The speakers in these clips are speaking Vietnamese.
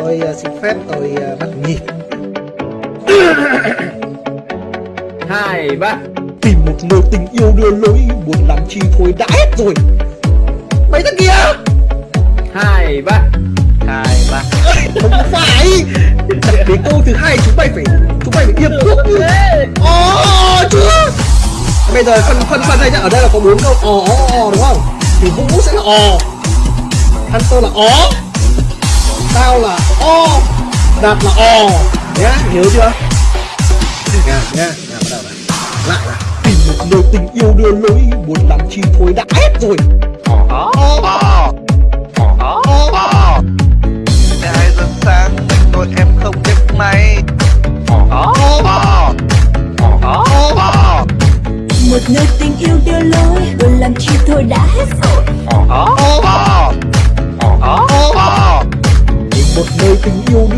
tôi uh, xin phép tôi uh, bắt nhịp. Hai ba. Tìm một nơi tình yêu đưa lối buồn làm chi thôi đã hết rồi. Mấy thằng kia? Hai ba. Hai ba. Không phải. Để câu thứ hai chúng mày phải chúng mày phải điệp khúc như ồ chưa bây giờ phân phân phân đây nhá. Ở đây là có bốn câu ồ ồ ồ đúng không? Thì vũ sẽ là ồ. Hunter là ó tao là o đạt là ò nhá nhớ chưa nha nha nha bắt đầu này lại là tìm một nơi tình yêu đưa lối muốn làm chi thôi đã hết rồi Ó Ó Ó Ó Hai giờ sáng mình ngồi em không biết may Ó Ó Ó Ó một nơi tình yêu đưa lối buồn làm chi thôi đã hết rồi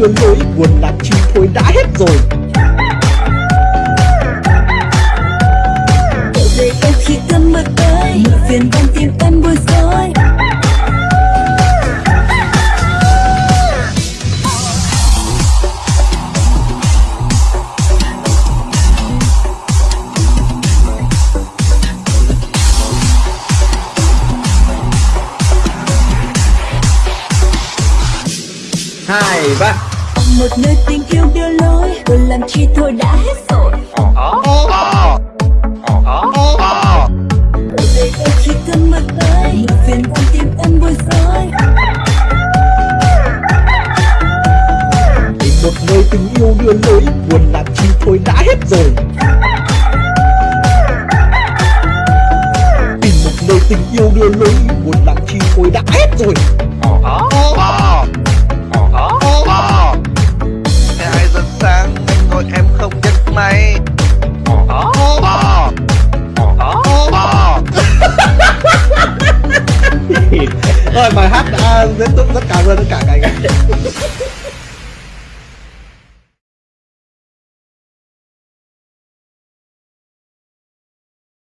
tình yêu lối buồn lắm chi thôi đã hết rồi. Hai ba. Một nơi tình yêu đưa lối buồn làm chi thôi đã hết rồi. Ó Ó Ó Trở về em khi cơn mưa tới một phiền trong tim em bối rối tìm một nơi tình yêu đưa lối buồn làm chi thôi đã hết rồi. Tìm một nơi tình yêu đưa lối buồn làm chi thôi đã hết rồi rồi bài hát đã rất rất cảm ơn tất cả các anh